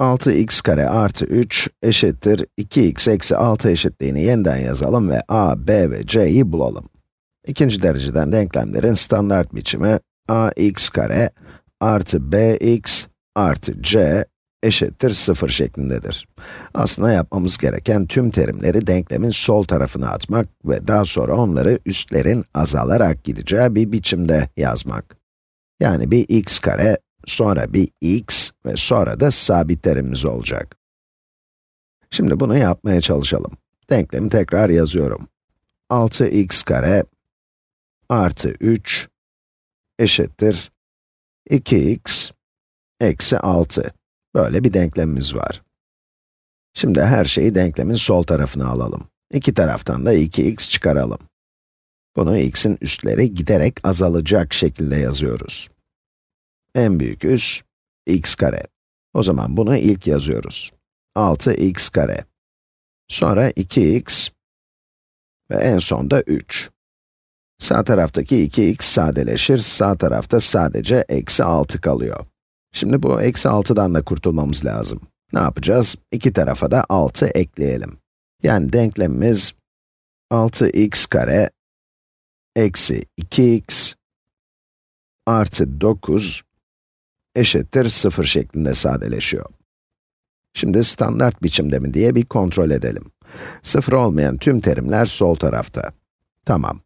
6x kare artı 3 eşittir 2x eksi 6 eşitliğini yeniden yazalım ve a, b ve c'yi bulalım. İkinci dereceden denklemlerin standart biçimi ax kare artı bx artı c eşittir 0 şeklindedir. Aslında yapmamız gereken tüm terimleri denklemin sol tarafına atmak ve daha sonra onları üstlerin azalarak gideceği bir biçimde yazmak. Yani bir x kare, sonra bir x ve sonra da sabitlerimiz olacak. Şimdi bunu yapmaya çalışalım. Denklemi tekrar yazıyorum. 6x kare artı 3 eşittir 2x eksi 6. Böyle bir denklemimiz var. Şimdi her şeyi denklemin sol tarafına alalım. İki taraftan da 2x çıkaralım. Bunu x'in üstleri giderek azalacak şekilde yazıyoruz. En büyük üs, x kare. O zaman bunu ilk yazıyoruz. 6x kare. Sonra 2x ve en son da 3. Sağ taraftaki 2x sadeleşir, sağ tarafta sadece eksi 6 kalıyor. Şimdi bu eksi 6'dan da kurtulmamız lazım. Ne yapacağız? İki tarafa da 6 ekleyelim. Yani denklemimiz 6x kare eksi 2x artı 9 eşittir 0 şeklinde sadeleşiyor. Şimdi standart biçimde mi diye bir kontrol edelim. 0 olmayan tüm terimler sol tarafta. Tamam.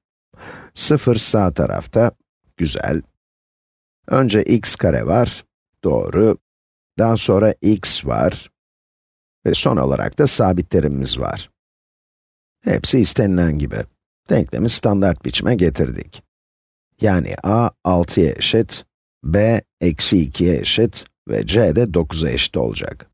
0 sağ tarafta. Güzel. Önce x kare var. Doğru. Daha sonra x var. Ve son olarak da sabitlerimiz var. Hepsi istenilen gibi. Denklemi standart biçime getirdik. Yani a 6'ya eşit, b eksi 2'ye eşit ve c de 9'a eşit olacak.